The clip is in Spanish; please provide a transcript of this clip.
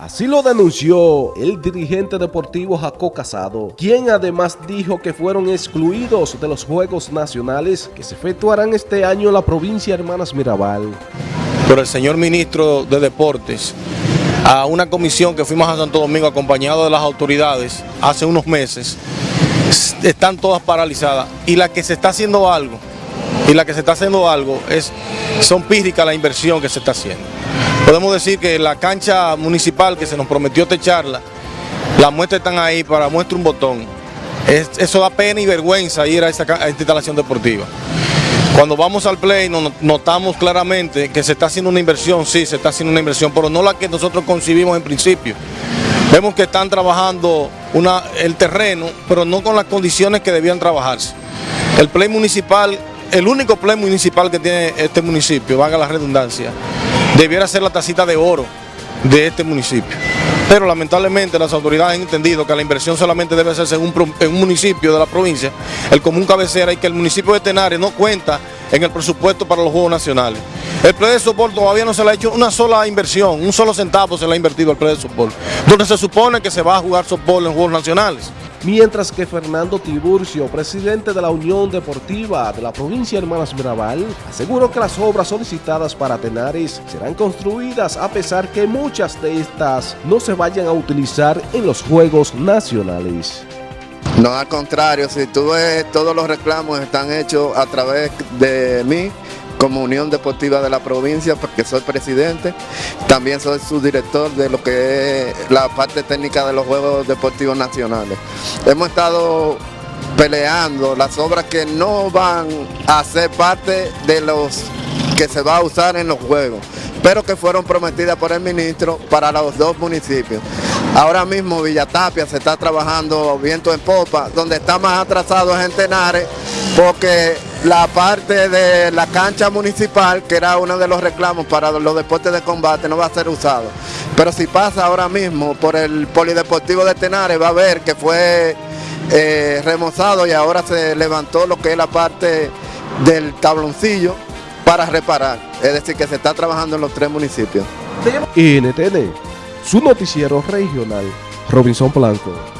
Así lo denunció el dirigente deportivo Jaco Casado, quien además dijo que fueron excluidos de los Juegos Nacionales que se efectuarán este año en la provincia de Hermanas Mirabal. Por el señor ministro de Deportes, a una comisión que fuimos a Santo Domingo acompañado de las autoridades hace unos meses, están todas paralizadas y la que se está haciendo algo, y la que se está haciendo algo es, son pírricas la inversión que se está haciendo. Podemos decir que la cancha municipal que se nos prometió techarla, las muestras están ahí para muestra un botón. eso da pena y vergüenza ir a esta, instalación deportiva. Cuando vamos al play notamos claramente que se está haciendo una inversión, sí, se está haciendo una inversión, pero no la que nosotros concibimos en principio. Vemos que están trabajando una, el terreno, pero no con las condiciones que debían trabajarse. El play municipal, el único play municipal que tiene este municipio, valga la redundancia, debiera ser la tacita de oro de este municipio. Pero lamentablemente las autoridades han entendido que la inversión solamente debe hacerse en un, municipio de la provincia, el común cabecera, y que el municipio de Tenares no cuenta en el presupuesto para los Juegos Nacionales. El play de soporte todavía no se le ha hecho una sola inversión, un solo centavo se le ha invertido al play de soporte, donde se supone que se va a jugar soporte en Juegos Nacionales mientras que Fernando Tiburcio, presidente de la Unión Deportiva de la provincia de Hermanas Mirabal, aseguró que las obras solicitadas para Tenares serán construidas a pesar que muchas de estas no se vayan a utilizar en los Juegos Nacionales. No, al contrario, si tú ves, todos los reclamos están hechos a través de mí, como Unión Deportiva de la provincia, porque soy presidente. También soy subdirector de lo que es la parte técnica de los Juegos Deportivos Nacionales. Hemos estado peleando las obras que no van a ser parte de los que se va a usar en los Juegos, pero que fueron prometidas por el ministro para los dos municipios. Ahora mismo Villatapia se está trabajando viento en popa, donde está más atrasado es en Tenares, porque la parte de la cancha municipal, que era uno de los reclamos para los deportes de combate, no va a ser usado. Pero si pasa ahora mismo por el Polideportivo de Tenares, va a ver que fue eh, remozado y ahora se levantó lo que es la parte del tabloncillo para reparar. Es decir, que se está trabajando en los tres municipios. NTN, su noticiero regional, Robinson Blanco.